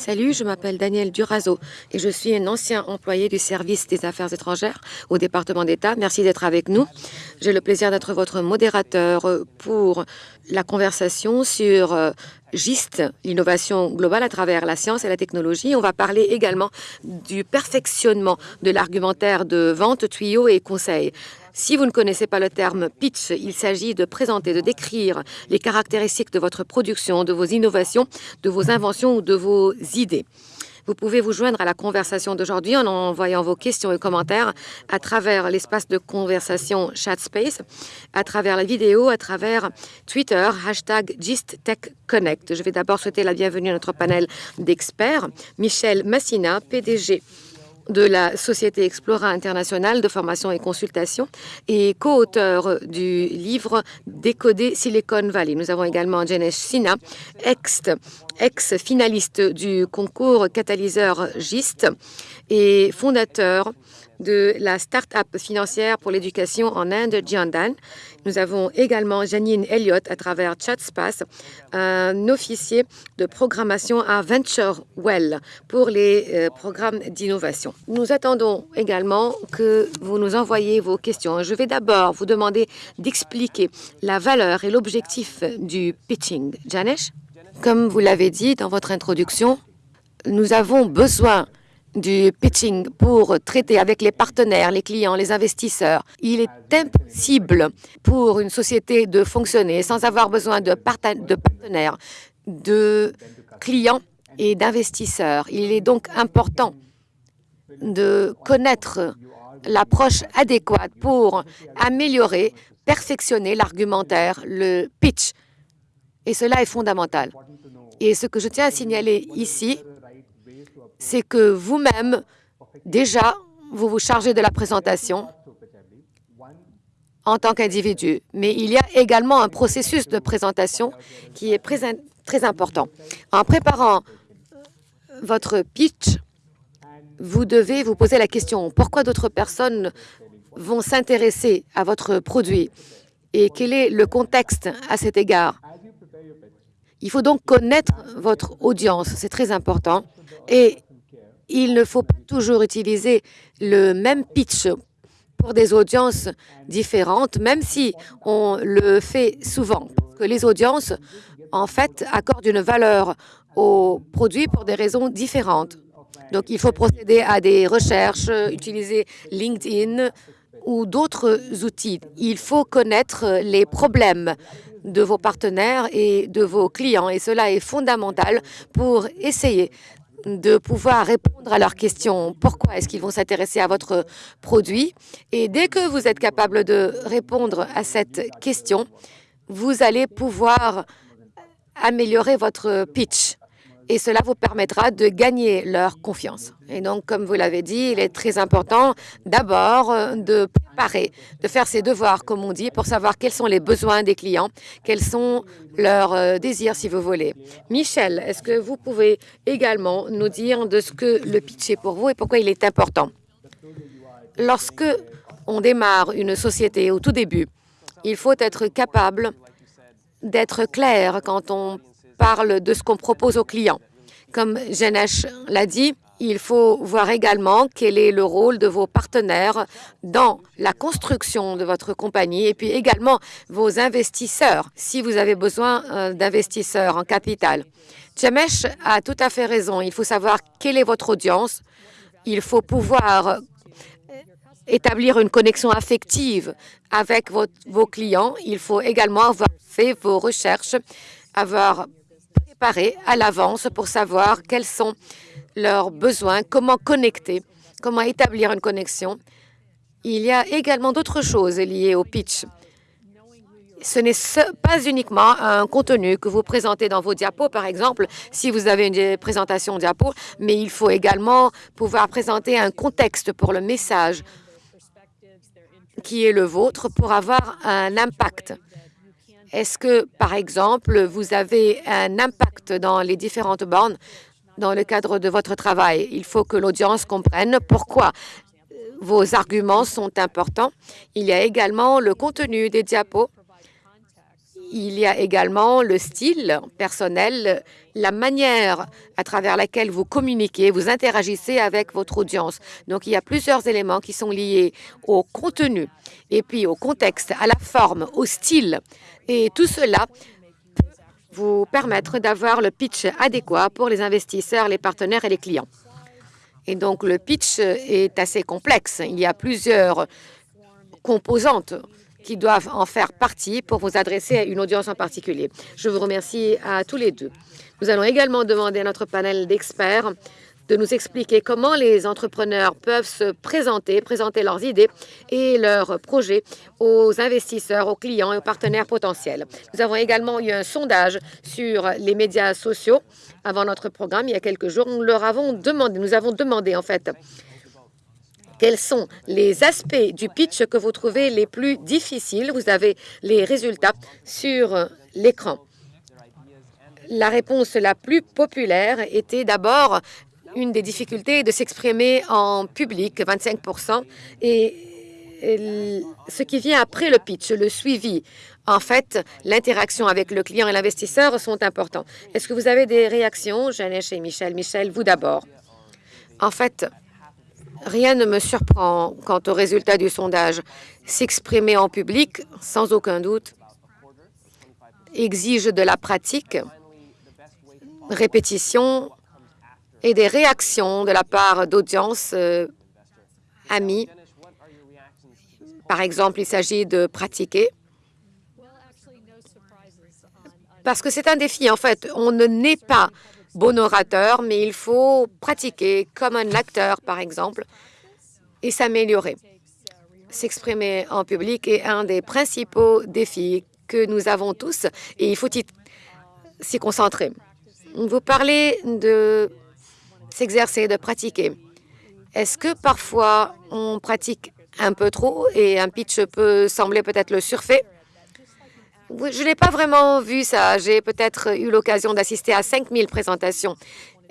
Salut, je m'appelle Daniel Durazo et je suis un ancien employé du service des affaires étrangères au département d'État. Merci d'être avec nous. J'ai le plaisir d'être votre modérateur pour la conversation sur euh, GIST, l'innovation globale à travers la science et la technologie. On va parler également du perfectionnement de l'argumentaire de vente, tuyaux et conseils. Si vous ne connaissez pas le terme pitch, il s'agit de présenter, de décrire les caractéristiques de votre production, de vos innovations, de vos inventions ou de vos idées. Vous pouvez vous joindre à la conversation d'aujourd'hui en envoyant vos questions et commentaires à travers l'espace de conversation ChatSpace, à travers la vidéo, à travers Twitter, hashtag GistTechConnect. Je vais d'abord souhaiter la bienvenue à notre panel d'experts. Michel Massina, PDG de la Société Explora International de formation et consultation et co-auteur du livre Décoder Silicon Valley. Nous avons également Janesh Sina, ex-finaliste du concours catalyseur GIST et fondateur de la start-up financière pour l'éducation en Inde, Jiandan. Nous avons également Janine Elliott à travers ChatSpace, un officier de programmation à VentureWell pour les euh, programmes d'innovation. Nous attendons également que vous nous envoyiez vos questions. Je vais d'abord vous demander d'expliquer la valeur et l'objectif du pitching. Janesh, comme vous l'avez dit dans votre introduction, nous avons besoin du pitching pour traiter avec les partenaires, les clients, les investisseurs. Il est impossible pour une société de fonctionner sans avoir besoin de, partenaires, de clients et d'investisseurs. Il est donc important de connaître l'approche adéquate pour améliorer, perfectionner l'argumentaire, le pitch. Et cela est fondamental. Et ce que je tiens à signaler ici, c'est que vous-même, déjà, vous vous chargez de la présentation en tant qu'individu. Mais il y a également un processus de présentation qui est très important. En préparant votre pitch, vous devez vous poser la question pourquoi d'autres personnes vont s'intéresser à votre produit et quel est le contexte à cet égard? Il faut donc connaître votre audience, c'est très important. Et il ne faut pas toujours utiliser le même pitch pour des audiences différentes, même si on le fait souvent. Parce que les audiences, en fait, accordent une valeur aux produits pour des raisons différentes. Donc, il faut procéder à des recherches, utiliser LinkedIn ou d'autres outils. Il faut connaître les problèmes de vos partenaires et de vos clients. Et cela est fondamental pour essayer de pouvoir répondre à leurs questions. Pourquoi est-ce qu'ils vont s'intéresser à votre produit? Et dès que vous êtes capable de répondre à cette question, vous allez pouvoir améliorer votre pitch et cela vous permettra de gagner leur confiance. Et donc, comme vous l'avez dit, il est très important d'abord euh, de préparer, de faire ses devoirs, comme on dit, pour savoir quels sont les besoins des clients, quels sont leurs euh, désirs, si vous voulez. Michel, est-ce que vous pouvez également nous dire de ce que le pitch est pour vous et pourquoi il est important? Lorsque on démarre une société au tout début, il faut être capable d'être clair quand on parle de ce qu'on propose aux clients. Comme Janesh l'a dit, il faut voir également quel est le rôle de vos partenaires dans la construction de votre compagnie et puis également vos investisseurs, si vous avez besoin euh, d'investisseurs en capital. Jamesh a tout à fait raison. Il faut savoir quelle est votre audience. Il faut pouvoir euh, établir une connexion affective avec vos clients. Il faut également avoir fait vos recherches, avoir à l'avance pour savoir quels sont leurs besoins, comment connecter, comment établir une connexion. Il y a également d'autres choses liées au pitch. Ce n'est pas uniquement un contenu que vous présentez dans vos diapos, par exemple, si vous avez une présentation diapo, mais il faut également pouvoir présenter un contexte pour le message qui est le vôtre pour avoir un impact. Est-ce que, par exemple, vous avez un impact dans les différentes bornes dans le cadre de votre travail? Il faut que l'audience comprenne pourquoi vos arguments sont importants. Il y a également le contenu des diapos. Il y a également le style personnel, la manière à travers laquelle vous communiquez, vous interagissez avec votre audience. Donc, il y a plusieurs éléments qui sont liés au contenu et puis au contexte, à la forme, au style. Et tout cela peut vous permettre d'avoir le pitch adéquat pour les investisseurs, les partenaires et les clients. Et donc, le pitch est assez complexe. Il y a plusieurs composantes qui doivent en faire partie pour vous adresser à une audience en particulier. Je vous remercie à tous les deux. Nous allons également demander à notre panel d'experts de nous expliquer comment les entrepreneurs peuvent se présenter, présenter leurs idées et leurs projets aux investisseurs, aux clients et aux partenaires potentiels. Nous avons également eu un sondage sur les médias sociaux avant notre programme il y a quelques jours. Nous leur avons demandé, nous avons demandé en fait quels sont les aspects du pitch que vous trouvez les plus difficiles? Vous avez les résultats sur l'écran. La réponse la plus populaire était d'abord une des difficultés de s'exprimer en public, 25% et ce qui vient après le pitch, le suivi. En fait, l'interaction avec le client et l'investisseur sont importants. Est-ce que vous avez des réactions, Jeannette et Michel? Michel, vous d'abord. En fait, Rien ne me surprend quant au résultat du sondage. S'exprimer en public, sans aucun doute, exige de la pratique, répétition et des réactions de la part d'audiences euh, amis. Par exemple, il s'agit de pratiquer. Parce que c'est un défi, en fait. On ne naît pas bon orateur, mais il faut pratiquer comme un acteur, par exemple, et s'améliorer. S'exprimer en public est un des principaux défis que nous avons tous et il faut s'y concentrer. Vous parlez de s'exercer, de pratiquer. Est-ce que parfois on pratique un peu trop et un pitch peut sembler peut-être le surfait? Je n'ai pas vraiment vu ça. J'ai peut-être eu l'occasion d'assister à 5000 présentations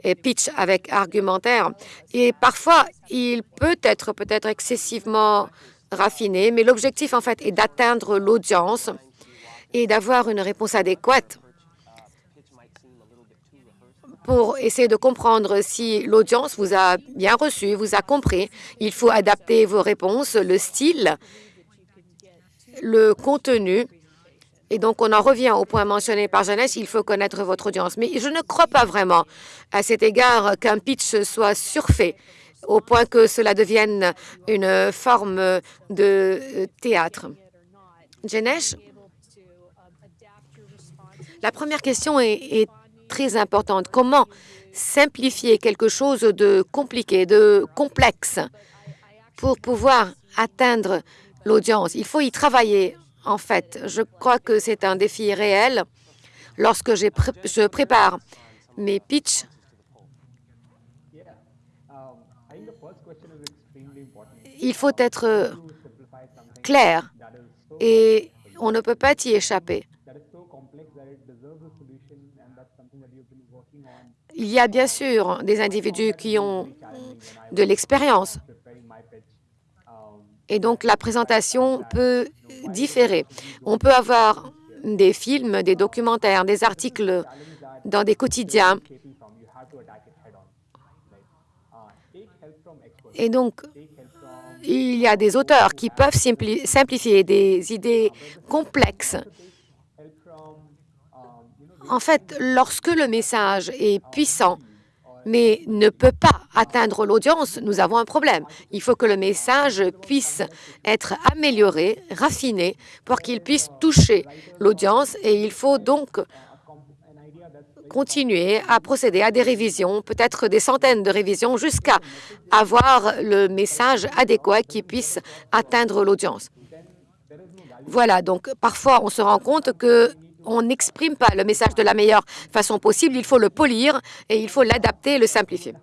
et pitch avec argumentaire. Et parfois, il peut être peut-être excessivement raffiné, mais l'objectif, en fait, est d'atteindre l'audience et d'avoir une réponse adéquate pour essayer de comprendre si l'audience vous a bien reçu, vous a compris. Il faut adapter vos réponses, le style, le contenu et donc, on en revient au point mentionné par Jeannette, il faut connaître votre audience. Mais je ne crois pas vraiment à cet égard qu'un pitch soit surfait au point que cela devienne une forme de théâtre. Jeannette, la première question est, est très importante. Comment simplifier quelque chose de compliqué, de complexe, pour pouvoir atteindre l'audience? Il faut y travailler en fait. Je crois que c'est un défi réel. Lorsque je prépare mes pitchs, il faut être clair et on ne peut pas y échapper. Il y a bien sûr des individus qui ont de l'expérience. Et donc, la présentation peut différer. On peut avoir des films, des documentaires, des articles dans des quotidiens. Et donc, il y a des auteurs qui peuvent simplifier des idées complexes. En fait, lorsque le message est puissant, mais ne peut pas atteindre l'audience, nous avons un problème. Il faut que le message puisse être amélioré, raffiné, pour qu'il puisse toucher l'audience et il faut donc continuer à procéder à des révisions, peut-être des centaines de révisions, jusqu'à avoir le message adéquat qui puisse atteindre l'audience. Voilà, donc parfois on se rend compte que on n'exprime pas le message de la meilleure façon possible, il faut le polir et il faut l'adapter et le simplifier.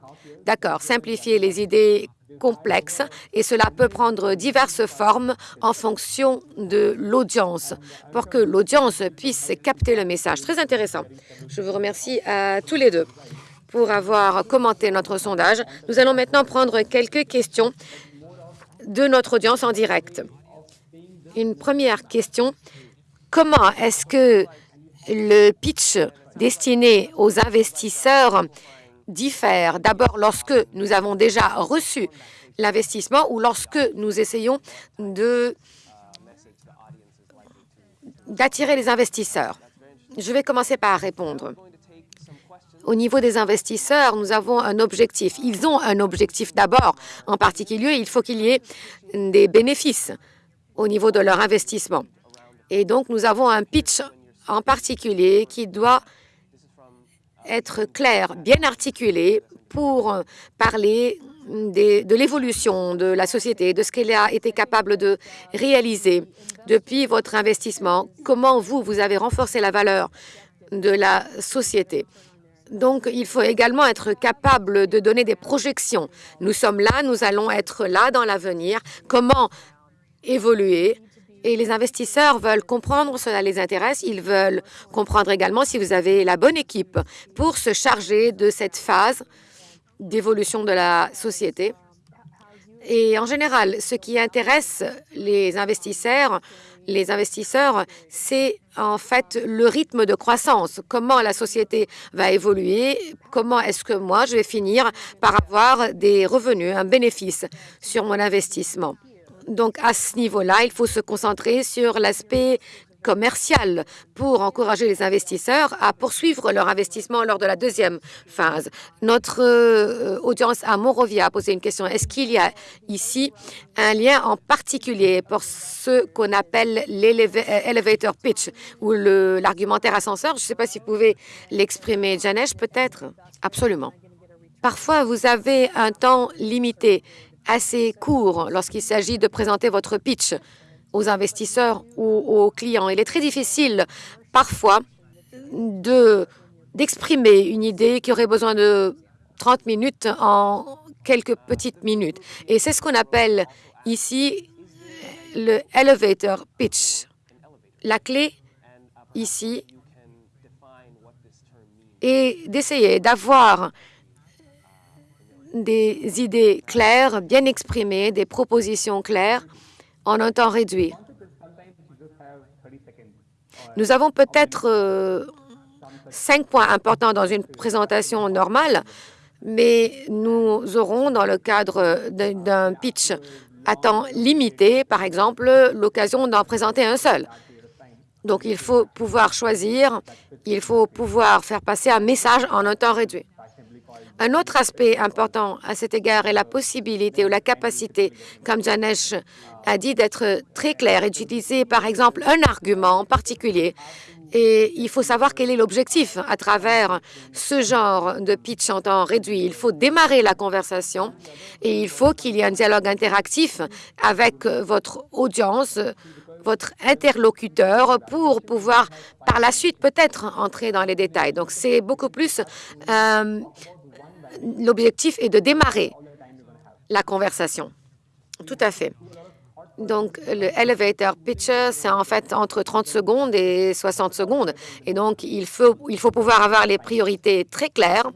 D'accord, simplifier les idées complexes et cela peut prendre diverses formes en fonction de l'audience pour que l'audience puisse capter le message. Très intéressant. Je vous remercie à tous les deux pour avoir commenté notre sondage. Nous allons maintenant prendre quelques questions de notre audience en direct. Une première question comment est-ce que le pitch destiné aux investisseurs diffère? D'abord, lorsque nous avons déjà reçu l'investissement ou lorsque nous essayons d'attirer les investisseurs? Je vais commencer par répondre. Au niveau des investisseurs, nous avons un objectif. Ils ont un objectif d'abord. En particulier, il faut qu'il y ait des bénéfices au niveau de leur investissement. Et donc, nous avons un pitch en particulier qui doit être clair, bien articulé pour parler de l'évolution de la société, de ce qu'elle a été capable de réaliser depuis votre investissement, comment vous, vous avez renforcé la valeur de la société. Donc, il faut également être capable de donner des projections. Nous sommes là, nous allons être là dans l'avenir. Comment évoluer et les investisseurs veulent comprendre, cela les intéresse. Ils veulent comprendre également si vous avez la bonne équipe pour se charger de cette phase d'évolution de la société. Et en général, ce qui intéresse les investisseurs, les investisseurs, c'est en fait le rythme de croissance. Comment la société va évoluer, comment est-ce que moi, je vais finir par avoir des revenus, un bénéfice sur mon investissement. Donc, à ce niveau-là, il faut se concentrer sur l'aspect commercial pour encourager les investisseurs à poursuivre leur investissement lors de la deuxième phase. Notre euh, audience à Monrovia a posé une question. Est-ce qu'il y a ici un lien en particulier pour ce qu'on appelle l'elevator pitch ou l'argumentaire ascenseur? Je ne sais pas si vous pouvez l'exprimer. Janesh, peut-être? Absolument. Parfois, vous avez un temps limité assez court lorsqu'il s'agit de présenter votre pitch aux investisseurs ou aux clients. Il est très difficile parfois d'exprimer une idée qui aurait besoin de 30 minutes en quelques petites minutes. Et c'est ce qu'on appelle ici le elevator pitch. La clé ici est d'essayer d'avoir des idées claires, bien exprimées, des propositions claires en un temps réduit. Nous avons peut-être euh, cinq points importants dans une présentation normale, mais nous aurons, dans le cadre d'un pitch à temps limité, par exemple, l'occasion d'en présenter un seul. Donc, il faut pouvoir choisir, il faut pouvoir faire passer un message en un temps réduit. Un autre aspect important à cet égard est la possibilité ou la capacité, comme Janesh a dit, d'être très clair et d'utiliser, par exemple, un argument en particulier. Et il faut savoir quel est l'objectif à travers ce genre de pitch en temps réduit. Il faut démarrer la conversation et il faut qu'il y ait un dialogue interactif avec votre audience, votre interlocuteur pour pouvoir par la suite peut-être entrer dans les détails. Donc c'est beaucoup plus euh, l'objectif est de démarrer la conversation. Tout à fait. Donc, le elevator pitch, c'est en fait entre 30 secondes et 60 secondes. Et donc, il faut, il faut pouvoir avoir les priorités très claires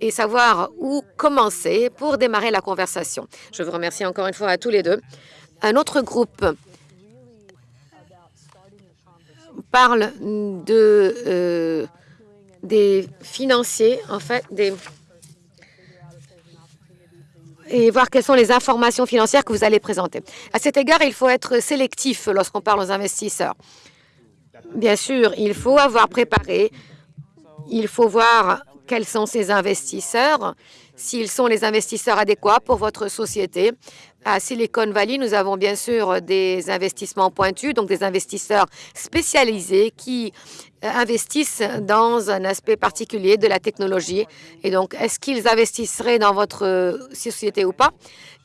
et savoir où commencer pour démarrer la conversation. Je vous remercie encore une fois à tous les deux. Un autre groupe parle de, euh, des financiers, en fait, des et voir quelles sont les informations financières que vous allez présenter. À cet égard, il faut être sélectif lorsqu'on parle aux investisseurs. Bien sûr, il faut avoir préparé, il faut voir quels sont ces investisseurs, s'ils sont les investisseurs adéquats pour votre société. À Silicon Valley, nous avons bien sûr des investissements pointus, donc des investisseurs spécialisés qui euh, investissent dans un aspect particulier de la technologie. Et donc, est-ce qu'ils investisseraient dans votre euh, société ou pas?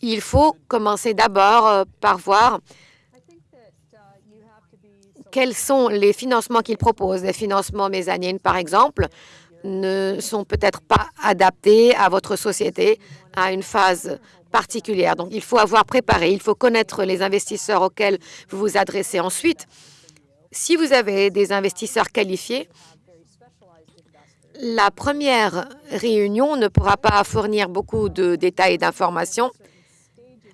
Il faut commencer d'abord euh, par voir quels sont les financements qu'ils proposent. Les financements mésanines, par exemple, ne sont peut-être pas adaptés à votre société à une phase particulière. Donc, il faut avoir préparé, il faut connaître les investisseurs auxquels vous vous adressez. Ensuite, si vous avez des investisseurs qualifiés, la première réunion ne pourra pas fournir beaucoup de détails et d'informations.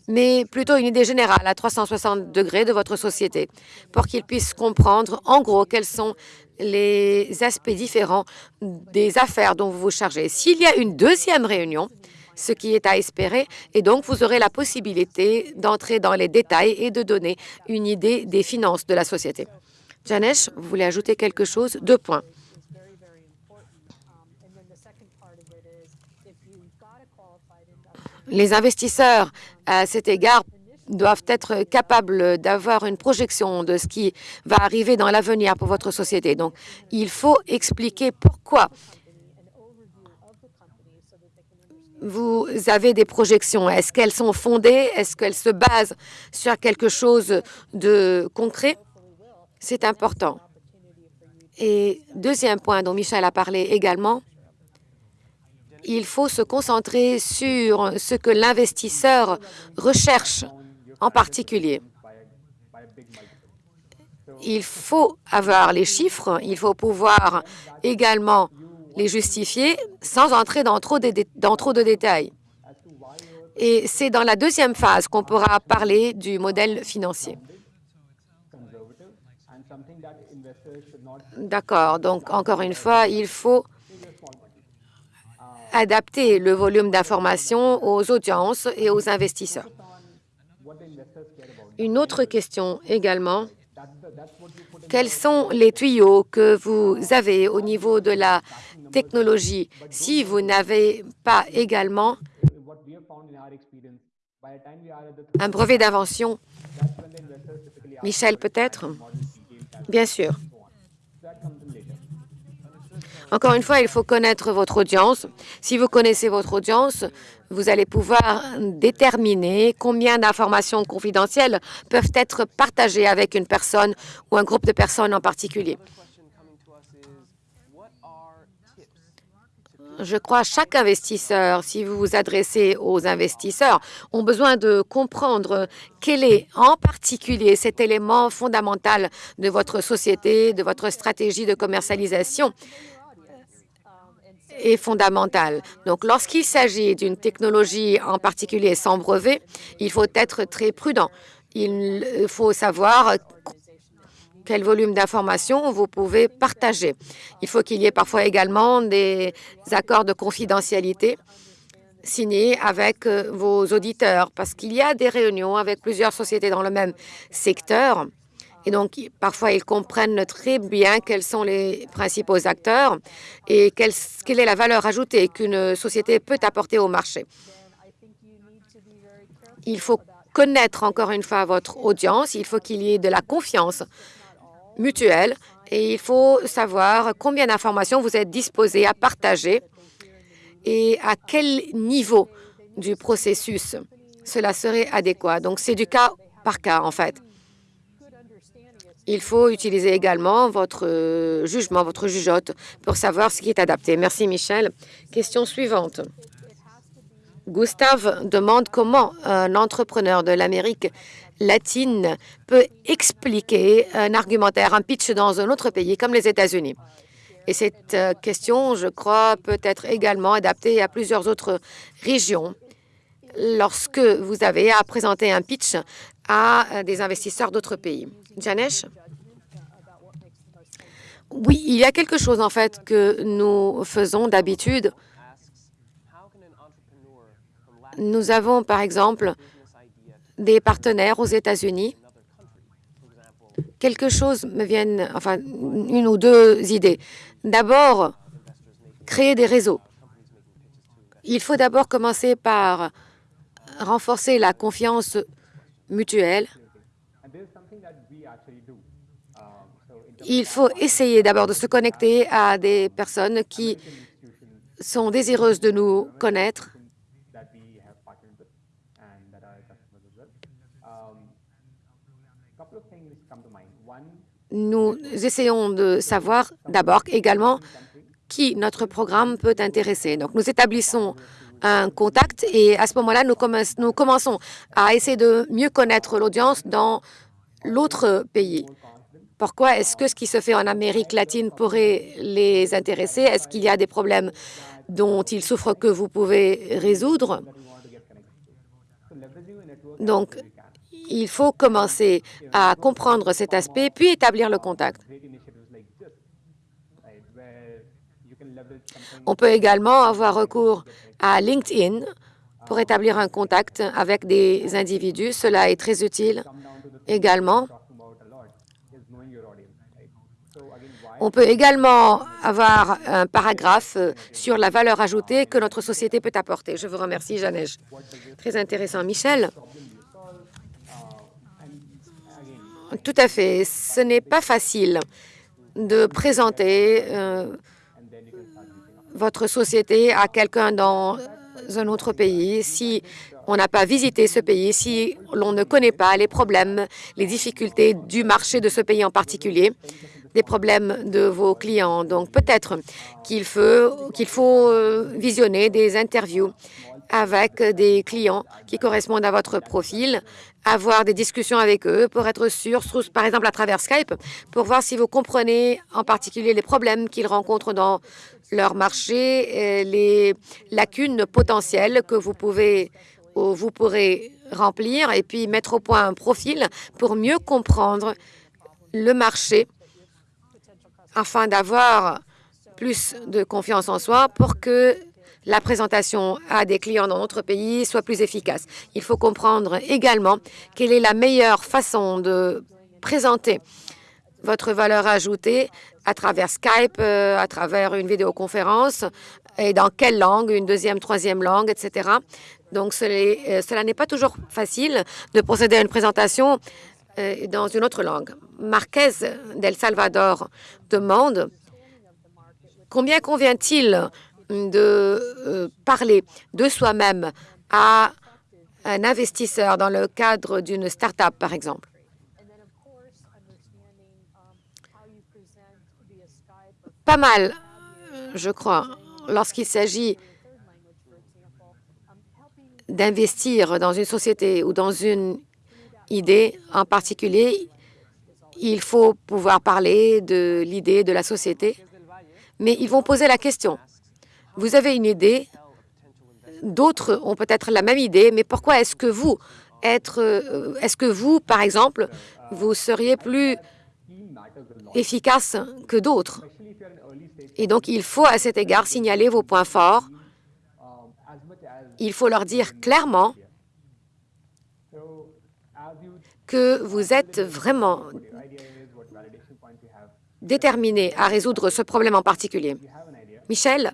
mais plutôt une idée générale à 360 degrés de votre société pour qu'ils puissent comprendre en gros quels sont les aspects différents des affaires dont vous vous chargez. S'il y a une deuxième réunion, ce qui est à espérer, et donc vous aurez la possibilité d'entrer dans les détails et de donner une idée des finances de la société. Janesh, vous voulez ajouter quelque chose? Deux points. Les investisseurs, à cet égard, doivent être capables d'avoir une projection de ce qui va arriver dans l'avenir pour votre société. Donc, il faut expliquer pourquoi vous avez des projections. Est-ce qu'elles sont fondées? Est-ce qu'elles se basent sur quelque chose de concret? C'est important. Et deuxième point dont Michel a parlé également, il faut se concentrer sur ce que l'investisseur recherche en particulier. Il faut avoir les chiffres, il faut pouvoir également les justifier sans entrer dans trop de, dans trop de détails. Et c'est dans la deuxième phase qu'on pourra parler du modèle financier. D'accord. Donc, encore une fois, il faut adapter le volume d'informations aux audiences et aux investisseurs. Une autre question également. Quels sont les tuyaux que vous avez au niveau de la technologie si vous n'avez pas également un brevet d'invention Michel, peut-être? Bien sûr. Encore une fois, il faut connaître votre audience. Si vous connaissez votre audience, vous allez pouvoir déterminer combien d'informations confidentielles peuvent être partagées avec une personne ou un groupe de personnes en particulier. Je crois que chaque investisseur, si vous vous adressez aux investisseurs, ont besoin de comprendre quel est en particulier cet élément fondamental de votre société, de votre stratégie de commercialisation est fondamental. Donc, lorsqu'il s'agit d'une technologie en particulier sans brevet, il faut être très prudent. Il faut savoir quel volume d'informations vous pouvez partager. Il faut qu'il y ait parfois également des accords de confidentialité signés avec euh, vos auditeurs, parce qu'il y a des réunions avec plusieurs sociétés dans le même secteur et donc, parfois, ils comprennent très bien quels sont les principaux acteurs et quelle, est la valeur ajoutée qu'une société peut apporter au marché. Il faut connaître encore une fois votre audience, il faut qu'il y ait de la confiance mutuelle et il faut savoir combien d'informations vous êtes disposé à partager et à quel niveau du processus cela serait adéquat. Donc, c'est du cas par cas, en fait. Il faut utiliser également votre euh, jugement, votre jugeote pour savoir ce qui est adapté. Merci, Michel. Question suivante. Gustave demande comment un entrepreneur de l'Amérique latine peut expliquer un argumentaire, un pitch dans un autre pays comme les États-Unis. Et cette euh, question, je crois, peut être également adaptée à plusieurs autres régions lorsque vous avez à présenter un pitch à euh, des investisseurs d'autres pays. Janesh? Oui, il y a quelque chose en fait que nous faisons d'habitude. Nous avons par exemple des partenaires aux États-Unis. Quelque chose me vient, enfin une ou deux idées. D'abord, créer des réseaux. Il faut d'abord commencer par renforcer la confiance mutuelle il faut essayer d'abord de se connecter à des personnes qui sont désireuses de nous connaître. Nous essayons de savoir d'abord également qui notre programme peut intéresser. Donc, nous établissons un contact et à ce moment-là, nous, nous commençons à essayer de mieux connaître l'audience dans l'autre pays. Pourquoi est-ce que ce qui se fait en Amérique latine pourrait les intéresser? Est-ce qu'il y a des problèmes dont ils souffrent que vous pouvez résoudre? Donc, il faut commencer à comprendre cet aspect, puis établir le contact. On peut également avoir recours à LinkedIn pour établir un contact avec des individus. Cela est très utile également. On peut également avoir un paragraphe sur la valeur ajoutée que notre société peut apporter. Je vous remercie, Janej. Très intéressant. Michel Tout à fait. Ce n'est pas facile de présenter euh, votre société à quelqu'un dans un autre pays si on n'a pas visité ce pays, si l'on ne connaît pas les problèmes, les difficultés du marché de ce pays en particulier, des problèmes de vos clients. Donc peut-être qu'il faut, euh, visionner des interviews avec des clients qui correspondent à votre profil, avoir des discussions avec eux pour être sûr, par exemple à travers Skype, pour voir si vous comprenez en particulier les problèmes qu'ils rencontrent dans leur marché, les lacunes potentielles que vous pouvez vous pourrez remplir et puis mettre au point un profil pour mieux comprendre le marché afin d'avoir plus de confiance en soi pour que la présentation à des clients dans notre pays soit plus efficace. Il faut comprendre également quelle est la meilleure façon de présenter votre valeur ajoutée à travers Skype, euh, à travers une vidéoconférence, et dans quelle langue, une deuxième, troisième langue, etc. Donc, euh, cela n'est pas toujours facile de procéder à une présentation euh, dans une autre langue. Marquez d'El Salvador demande combien convient-il de parler de soi-même à un investisseur dans le cadre d'une start-up, par exemple. pas mal, je crois, lorsqu'il s'agit d'investir dans une société ou dans une idée en particulier, il faut pouvoir parler de l'idée de la société, mais ils vont poser la question. Vous avez une idée, d'autres ont peut-être la même idée, mais pourquoi est-ce que vous, être, euh, est-ce que vous, par exemple, vous seriez plus efficace que d'autres? Et donc, il faut à cet égard signaler vos points forts. Il faut leur dire clairement que vous êtes vraiment déterminé à résoudre ce problème en particulier. Michel,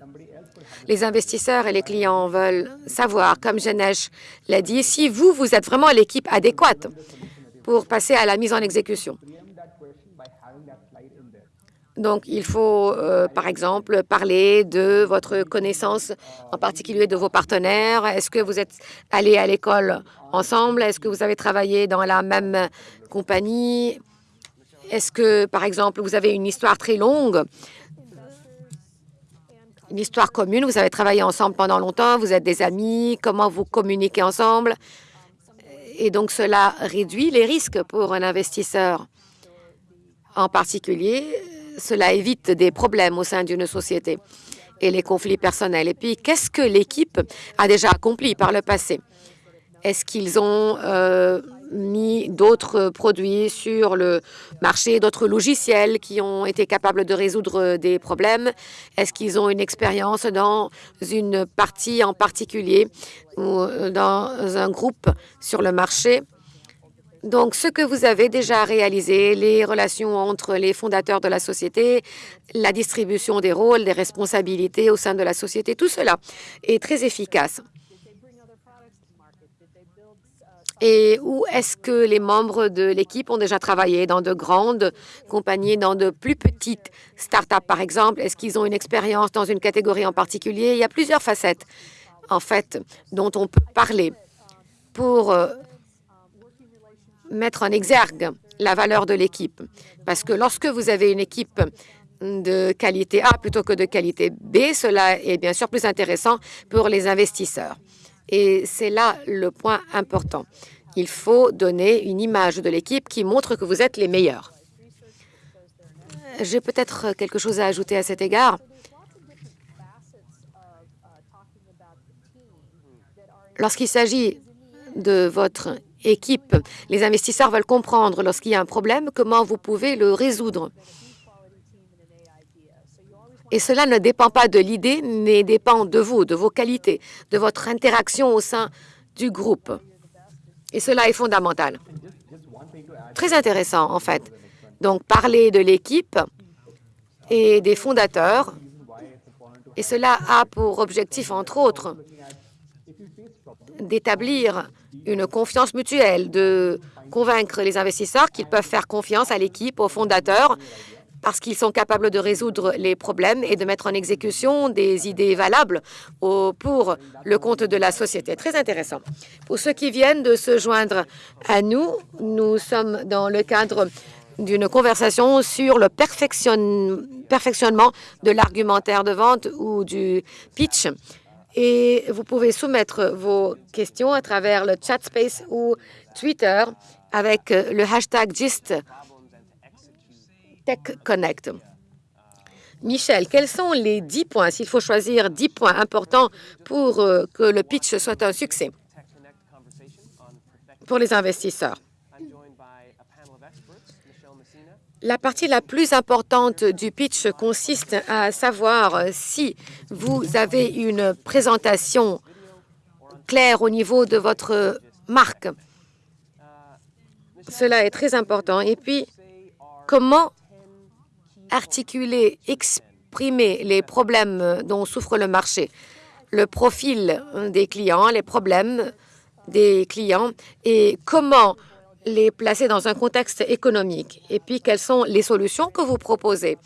les investisseurs et les clients veulent savoir, comme Genesh l'a dit, si vous, vous êtes vraiment l'équipe adéquate pour passer à la mise en exécution. Donc, il faut, euh, par exemple, parler de votre connaissance, en particulier de vos partenaires. Est-ce que vous êtes allés à l'école ensemble? Est-ce que vous avez travaillé dans la même compagnie? Est-ce que, par exemple, vous avez une histoire très longue, une histoire commune, vous avez travaillé ensemble pendant longtemps, vous êtes des amis, comment vous communiquez ensemble? Et donc, cela réduit les risques pour un investisseur. En particulier, cela évite des problèmes au sein d'une société et les conflits personnels. Et puis, qu'est-ce que l'équipe a déjà accompli par le passé? Est-ce qu'ils ont euh, mis d'autres produits sur le marché, d'autres logiciels qui ont été capables de résoudre des problèmes? Est-ce qu'ils ont une expérience dans une partie en particulier ou dans un groupe sur le marché? Donc, ce que vous avez déjà réalisé, les relations entre les fondateurs de la société, la distribution des rôles, des responsabilités au sein de la société, tout cela est très efficace. Et où est-ce que les membres de l'équipe ont déjà travaillé? Dans de grandes compagnies, dans de plus petites start-up, par exemple? Est-ce qu'ils ont une expérience dans une catégorie en particulier? Il y a plusieurs facettes, en fait, dont on peut parler pour euh, mettre en exergue la valeur de l'équipe. Parce que lorsque vous avez une équipe de qualité A plutôt que de qualité B, cela est bien sûr plus intéressant pour les investisseurs. Et c'est là le point important. Il faut donner une image de l'équipe qui montre que vous êtes les meilleurs. J'ai peut-être quelque chose à ajouter à cet égard. Lorsqu'il s'agit de votre équipe. Les investisseurs veulent comprendre lorsqu'il y a un problème, comment vous pouvez le résoudre? Et cela ne dépend pas de l'idée, mais dépend de vous, de vos qualités, de votre interaction au sein du groupe. Et cela est fondamental. Très intéressant, en fait. Donc, parler de l'équipe et des fondateurs. Et cela a pour objectif, entre autres, d'établir une confiance mutuelle, de convaincre les investisseurs qu'ils peuvent faire confiance à l'équipe, aux fondateurs, parce qu'ils sont capables de résoudre les problèmes et de mettre en exécution des idées valables pour le compte de la société. Très intéressant. Pour ceux qui viennent de se joindre à nous, nous sommes dans le cadre d'une conversation sur le perfectionnement de l'argumentaire de vente ou du pitch. Et vous pouvez soumettre vos questions à travers le chat space ou Twitter avec le hashtag GIST Tech Connect. Michel, quels sont les 10 points, s'il faut choisir 10 points importants pour euh, que le pitch soit un succès? Pour les investisseurs? La partie la plus importante du pitch consiste à savoir si vous avez une présentation claire au niveau de votre marque. Cela est très important. Et puis, comment articuler, exprimer les problèmes dont souffre le marché, le profil des clients, les problèmes des clients et comment les placer dans un contexte économique. Et puis, quelles sont les solutions que vous proposez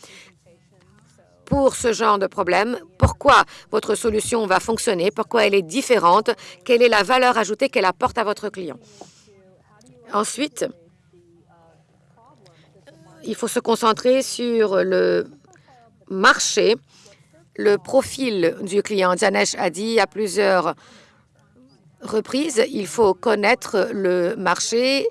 pour ce genre de problème, pourquoi votre solution va fonctionner, pourquoi elle est différente, quelle est la valeur ajoutée qu'elle apporte à votre client? Ensuite, il faut se concentrer sur le marché, le profil du client. Dianesh a dit à plusieurs reprises, il faut connaître le marché,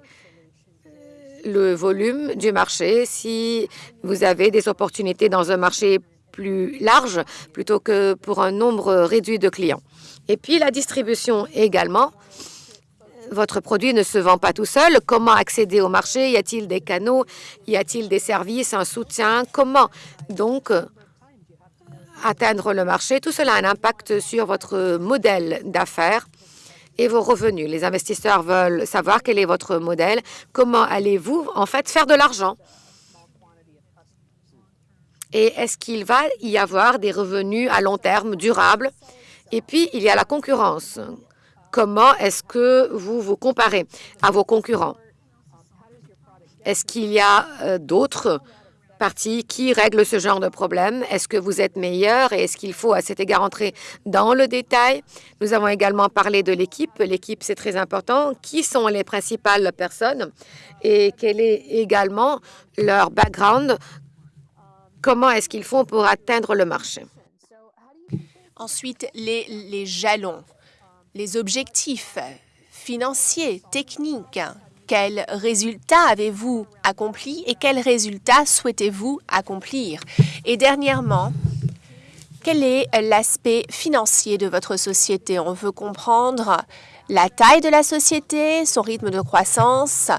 le volume du marché si vous avez des opportunités dans un marché plus large plutôt que pour un nombre réduit de clients. Et puis la distribution également votre produit ne se vend pas tout seul. Comment accéder au marché? Y a-t-il des canaux? Y a-t-il des services, un soutien? Comment donc atteindre le marché? Tout cela a un impact sur votre modèle d'affaires et vos revenus. Les investisseurs veulent savoir quel est votre modèle. Comment allez-vous, en fait, faire de l'argent? Et est-ce qu'il va y avoir des revenus à long terme durables? Et puis, il y a la concurrence. Comment est-ce que vous vous comparez à vos concurrents? Est-ce qu'il y a euh, d'autres parties qui règlent ce genre de problème? Est-ce que vous êtes meilleur et est-ce qu'il faut à cet égard entrer dans le détail? Nous avons également parlé de l'équipe. L'équipe, c'est très important. Qui sont les principales personnes et quel est également leur background? Comment est-ce qu'ils font pour atteindre le marché? Ensuite, les, les jalons les objectifs financiers, techniques. Quels résultats avez-vous accomplis et quels résultats souhaitez-vous accomplir? Et dernièrement, quel est l'aspect financier de votre société? On veut comprendre la taille de la société, son rythme de croissance,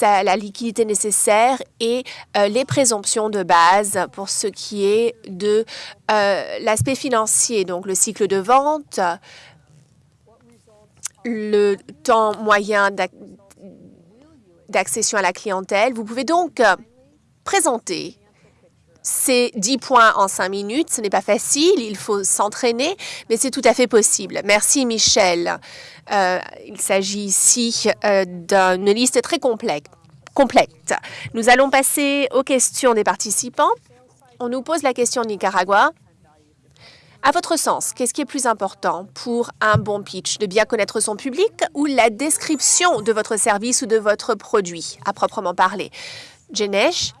la liquidité nécessaire et euh, les présomptions de base pour ce qui est de euh, l'aspect financier, donc le cycle de vente, le temps moyen d'accession à la clientèle. Vous pouvez donc euh, présenter ces 10 points en 5 minutes. Ce n'est pas facile, il faut s'entraîner, mais c'est tout à fait possible. Merci, Michel. Euh, il s'agit ici euh, d'une liste très complète. complète. Nous allons passer aux questions des participants. On nous pose la question de Nicaragua. À votre sens, qu'est-ce qui est plus important pour un bon pitch De bien connaître son public ou la description de votre service ou de votre produit, à proprement parler? Jenesh,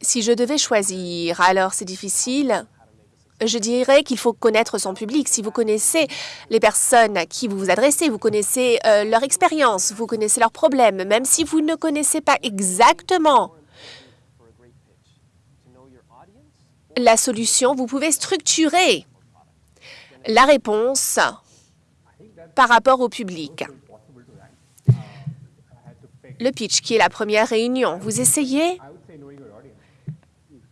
si je devais choisir, alors c'est difficile. Je dirais qu'il faut connaître son public. Si vous connaissez les personnes à qui vous vous adressez, vous connaissez euh, leur expérience, vous connaissez leurs problèmes, même si vous ne connaissez pas exactement la solution, vous pouvez structurer la réponse par rapport au public. Le pitch, qui est la première réunion, vous essayez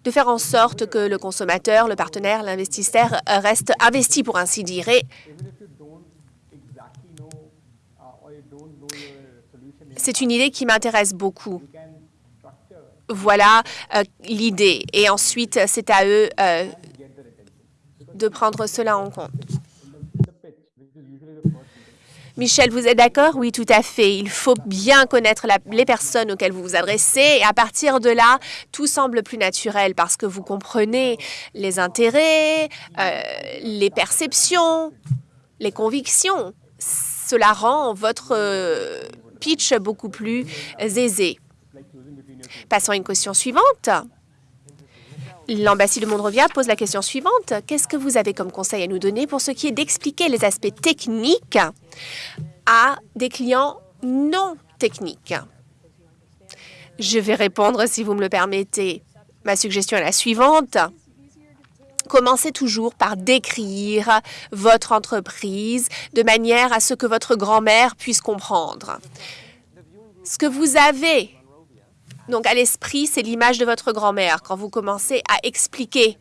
de faire en sorte que le consommateur, le partenaire, l'investisseur reste investi, pour ainsi dire. C'est une idée qui m'intéresse beaucoup. Voilà euh, l'idée. Et ensuite, c'est à eux euh, de prendre cela en compte. Michel, vous êtes d'accord? Oui, tout à fait. Il faut bien connaître les personnes auxquelles vous vous adressez et à partir de là, tout semble plus naturel parce que vous comprenez les intérêts, euh, les perceptions, les convictions. Cela rend votre pitch beaucoup plus aisé. Passons à une question suivante. L'ambassade de Mondrovia pose la question suivante. Qu'est-ce que vous avez comme conseil à nous donner pour ce qui est d'expliquer les aspects techniques à des clients non techniques? Je vais répondre si vous me le permettez. Ma suggestion est la suivante. Commencez toujours par décrire votre entreprise de manière à ce que votre grand-mère puisse comprendre. Ce que vous avez donc, à l'esprit, c'est l'image de votre grand-mère quand vous commencez à expliquer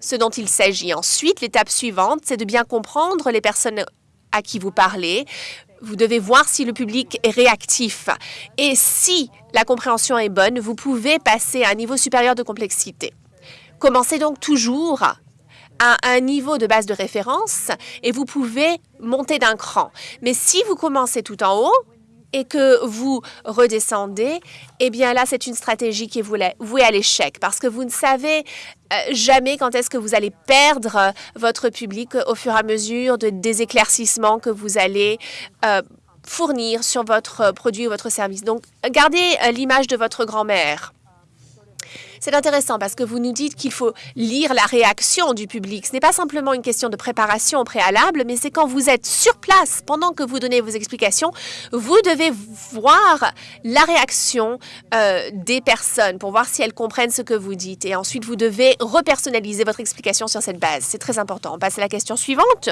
ce dont il s'agit. Ensuite, l'étape suivante, c'est de bien comprendre les personnes à qui vous parlez. Vous devez voir si le public est réactif. Et si la compréhension est bonne, vous pouvez passer à un niveau supérieur de complexité. Commencez donc toujours à un niveau de base de référence et vous pouvez monter d'un cran. Mais si vous commencez tout en haut, et que vous redescendez, eh bien là, c'est une stratégie qui est vouée à l'échec parce que vous ne savez euh, jamais quand est-ce que vous allez perdre euh, votre public au fur et à mesure de, des éclaircissements que vous allez euh, fournir sur votre produit ou votre service. Donc, gardez l'image de votre grand-mère. C'est intéressant parce que vous nous dites qu'il faut lire la réaction du public. Ce n'est pas simplement une question de préparation préalable, mais c'est quand vous êtes sur place, pendant que vous donnez vos explications, vous devez voir la réaction euh, des personnes pour voir si elles comprennent ce que vous dites. Et ensuite, vous devez repersonnaliser votre explication sur cette base. C'est très important. On passe à la question suivante.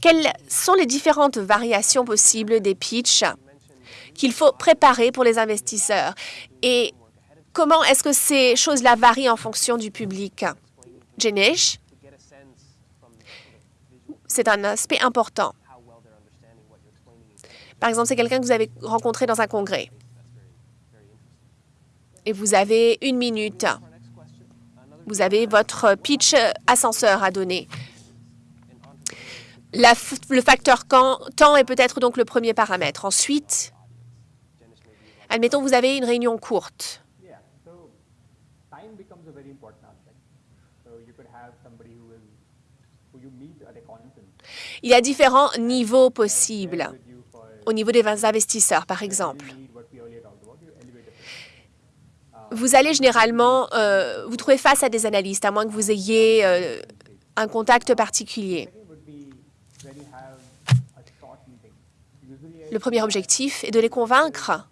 Quelles sont les différentes variations possibles des pitchs qu'il faut préparer pour les investisseurs? Et Comment est-ce que ces choses-là varient en fonction du public? Jenish, c'est un aspect important. Par exemple, c'est quelqu'un que vous avez rencontré dans un congrès. Et vous avez une minute. Vous avez votre pitch ascenseur à donner. le facteur temps est peut-être donc le premier paramètre. Ensuite, admettons, vous avez une réunion courte. Il y a différents niveaux possibles. Au niveau des investisseurs, par exemple. Vous allez généralement euh, vous trouver face à des analystes, à moins que vous ayez euh, un contact particulier. Le premier objectif est de les convaincre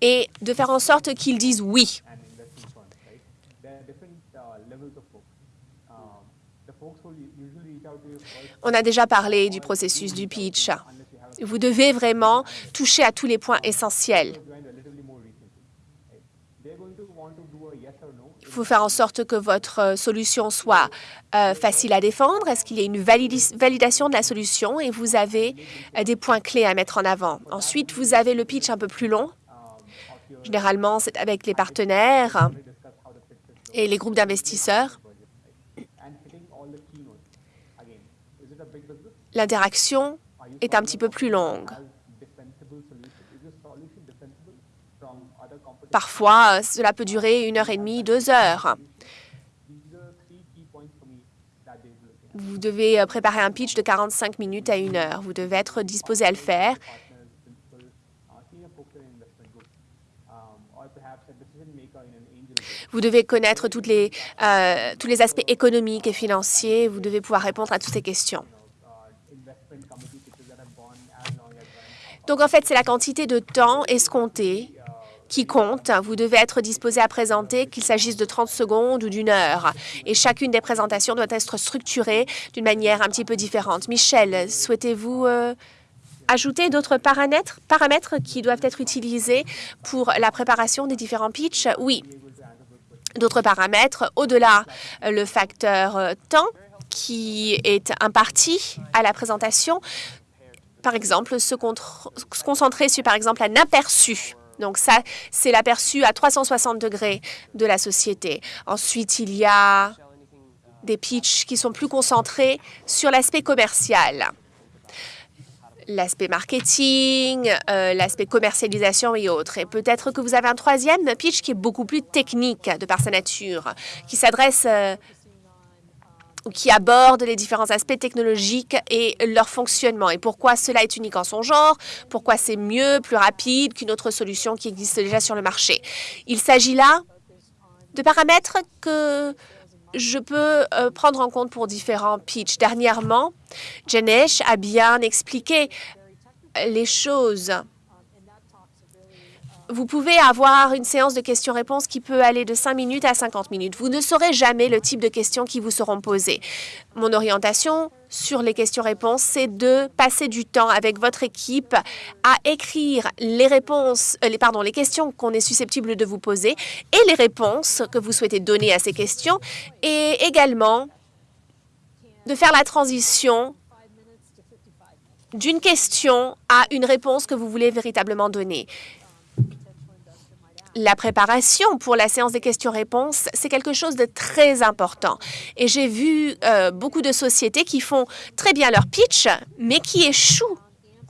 et de faire en sorte qu'ils disent oui. On a déjà parlé du processus du pitch. Vous devez vraiment toucher à tous les points essentiels. Il faut faire en sorte que votre solution soit euh, facile à défendre. Est-ce qu'il y a une validation de la solution et vous avez euh, des points clés à mettre en avant? Ensuite, vous avez le pitch un peu plus long. Généralement, c'est avec les partenaires et les groupes d'investisseurs. L'interaction est un petit peu plus longue. Parfois, cela peut durer une heure et demie, deux heures. Vous devez préparer un pitch de 45 minutes à une heure. Vous devez être disposé à le faire. Vous devez connaître euh, tous les aspects économiques et financiers. Vous devez pouvoir répondre à toutes ces questions. Donc, en fait, c'est la quantité de temps escompté qui compte. Vous devez être disposé à présenter, qu'il s'agisse de 30 secondes ou d'une heure. Et chacune des présentations doit être structurée d'une manière un petit peu différente. Michel, souhaitez-vous euh, ajouter d'autres paramètres, paramètres qui doivent être utilisés pour la préparation des différents pitchs? Oui. D'autres paramètres, au-delà euh, le facteur euh, temps qui est imparti à la présentation, par exemple, se, concentrer sur, par exemple, un aperçu donc ça, c'est l'aperçu à 360 degrés de la société. Ensuite, il y a des pitchs qui sont plus concentrés sur l'aspect commercial l'aspect marketing, euh, l'aspect commercialisation et autres. Et peut-être que vous avez un troisième pitch qui est beaucoup plus technique de par sa nature, qui s'adresse euh, qui aborde les différents aspects technologiques et leur fonctionnement et pourquoi cela est unique en son genre, pourquoi c'est mieux, plus rapide qu'une autre solution qui existe déjà sur le marché. Il s'agit là de paramètres que je peux euh, prendre en compte pour différents pitchs. Dernièrement, Janesh a bien expliqué les choses vous pouvez avoir une séance de questions-réponses qui peut aller de 5 minutes à 50 minutes. Vous ne saurez jamais le type de questions qui vous seront posées. Mon orientation sur les questions-réponses, c'est de passer du temps avec votre équipe à écrire les réponses, euh, les, les questions qu'on est susceptible de vous poser et les réponses que vous souhaitez donner à ces questions et également de faire la transition d'une question à une réponse que vous voulez véritablement donner la préparation pour la séance des questions-réponses, c'est quelque chose de très important. Et j'ai vu euh, beaucoup de sociétés qui font très bien leur pitch, mais qui échouent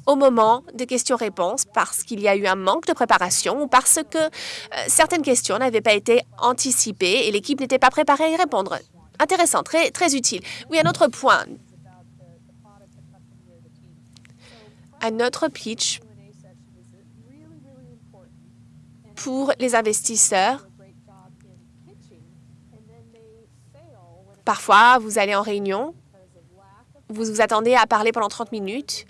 au moment des questions-réponses parce qu'il y a eu un manque de préparation ou parce que euh, certaines questions n'avaient pas été anticipées et l'équipe n'était pas préparée à y répondre. Intéressant, très, très utile. Oui, un autre point. Un autre pitch pour les investisseurs. Parfois, vous allez en réunion, vous vous attendez à parler pendant 30 minutes.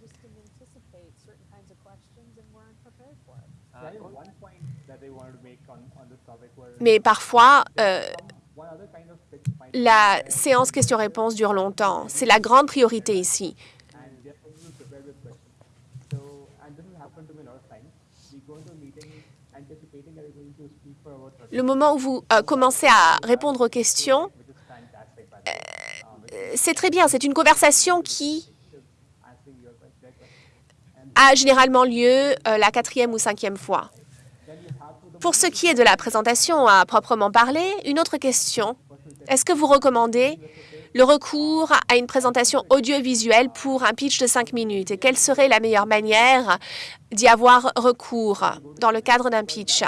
Mais parfois, euh, la séance questions-réponses dure longtemps. C'est la grande priorité ici. Le moment où vous euh, commencez à répondre aux questions, euh, c'est très bien. C'est une conversation qui a généralement lieu euh, la quatrième ou cinquième fois. Pour ce qui est de la présentation à proprement parler, une autre question. Est-ce que vous recommandez le recours à une présentation audiovisuelle pour un pitch de cinq minutes? Et quelle serait la meilleure manière d'y avoir recours dans le cadre d'un pitch?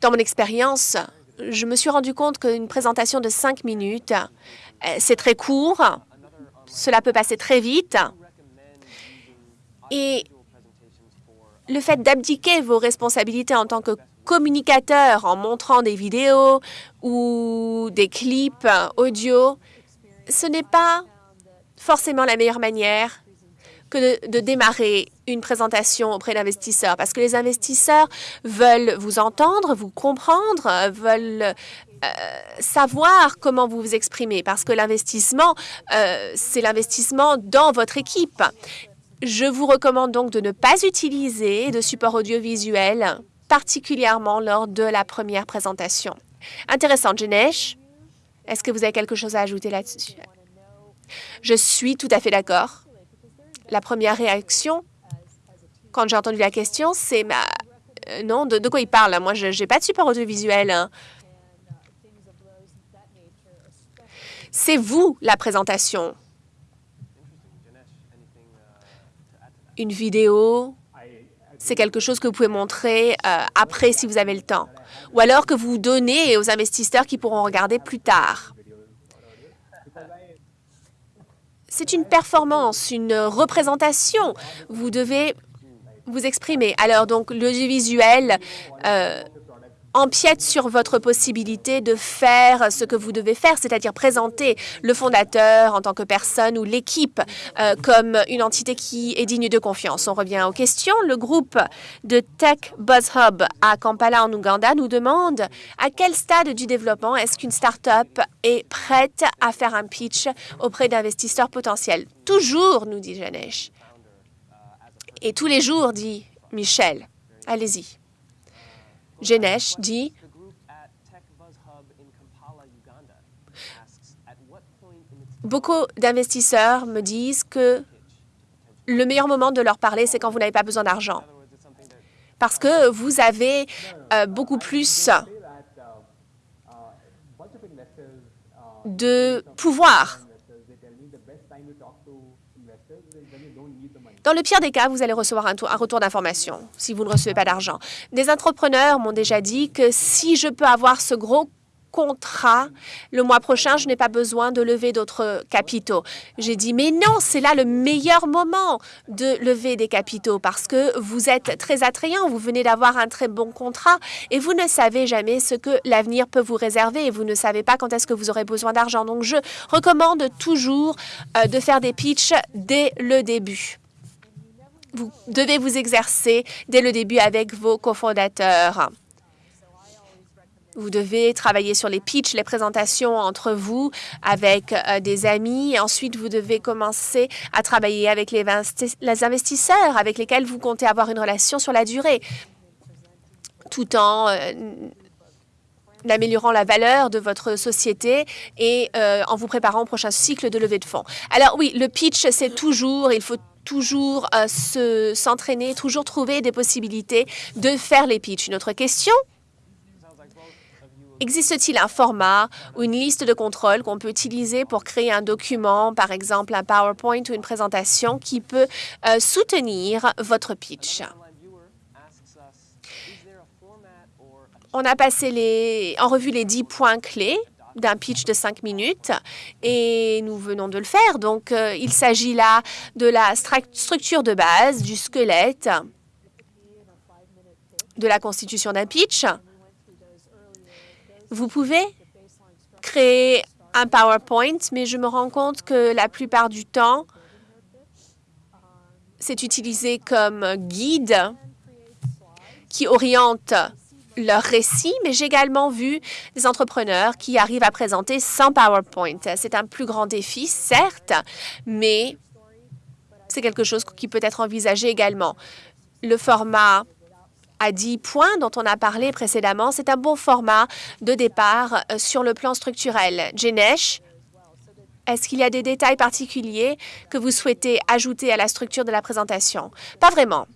Dans mon expérience, je me suis rendu compte qu'une présentation de cinq minutes, euh, c'est très court, cela peut passer très vite. Et le fait d'abdiquer vos responsabilités en tant que communicateur en montrant des vidéos ou des clips audio, ce n'est pas forcément la meilleure manière que de, démarrer une présentation auprès d'investisseurs parce que les investisseurs veulent vous entendre, vous comprendre, veulent euh, savoir comment vous vous exprimez parce que l'investissement, euh, c'est l'investissement dans votre équipe. Je vous recommande donc de ne pas utiliser de support audiovisuel, particulièrement lors de la première présentation. Intéressant, Janesh. Est-ce que vous avez quelque chose à ajouter là-dessus? Je suis tout à fait d'accord la première réaction, quand j'ai entendu la question, c'est euh, non, de, quoi il parle? Moi, je n'ai pas de support audiovisuel. Hein. C'est vous, la présentation. Une vidéo, c'est quelque chose que vous pouvez montrer euh, après si vous avez le temps. Ou alors que vous donnez aux investisseurs qui pourront regarder plus tard. c'est une performance, une représentation. Vous devez vous exprimer. Alors, donc, l'audiovisuel euh, empiète sur votre possibilité de faire ce que vous devez faire, c'est-à-dire présenter le fondateur en tant que personne ou l'équipe euh, comme une entité qui est digne de confiance. On revient aux questions. Le groupe de Tech Buzz Hub à Kampala en Ouganda nous demande à quel stade du développement est-ce qu'une start-up est prête à faire un pitch auprès d'investisseurs potentiels. Toujours, nous dit Janesh. Et tous les jours, dit Michel. Allez-y. Genesh dit Beaucoup d'investisseurs me disent que le meilleur moment de leur parler, c'est quand vous n'avez pas besoin d'argent. Parce que vous avez euh, beaucoup plus de pouvoir. Dans le pire des cas, vous allez recevoir un, retour d'information si vous ne recevez pas d'argent. Des entrepreneurs m'ont déjà dit que si je peux avoir ce gros contrat le mois prochain, je n'ai pas besoin de lever d'autres capitaux. J'ai dit, mais non, c'est là le meilleur moment de lever des capitaux parce que vous êtes très attrayant, vous venez d'avoir un très bon contrat et vous ne savez jamais ce que l'avenir peut vous réserver et vous ne savez pas quand est-ce que vous aurez besoin d'argent. Donc, je recommande toujours euh, de faire des pitchs dès le début. Vous devez vous exercer dès le début avec vos cofondateurs. Vous devez travailler sur les pitchs, les présentations entre vous avec euh, des amis. Et ensuite, vous devez commencer à travailler avec les, investisseurs avec lesquels vous comptez avoir une relation sur la durée, tout en euh, améliorant la valeur de votre société et euh, en vous préparant au prochain cycle de levée de fonds. Alors oui, le pitch, c'est toujours, il faut toujours euh, s'entraîner, toujours trouver des possibilités de faire les pitchs. Une autre question? Existe-t-il un format ou une liste de contrôle qu'on peut utiliser pour créer un document, par exemple un PowerPoint ou une présentation qui peut euh, soutenir votre pitch? On a passé les, en revue les dix points clés d'un pitch de cinq minutes et nous venons de le faire. Donc, euh, il s'agit là de la structure de base, du squelette, de la constitution d'un pitch. Vous pouvez créer un PowerPoint, mais je me rends compte que la plupart du temps, c'est utilisé comme guide qui oriente leur récit, mais j'ai également vu des entrepreneurs qui arrivent à présenter sans PowerPoint. C'est un plus grand défi, certes, mais c'est quelque chose qui peut être envisagé également. Le format à 10 points dont on a parlé précédemment, c'est un bon format de départ euh, sur le plan structurel. Jenesh, est-ce qu'il y a des détails particuliers que vous souhaitez ajouter à la structure de la présentation? Pas vraiment,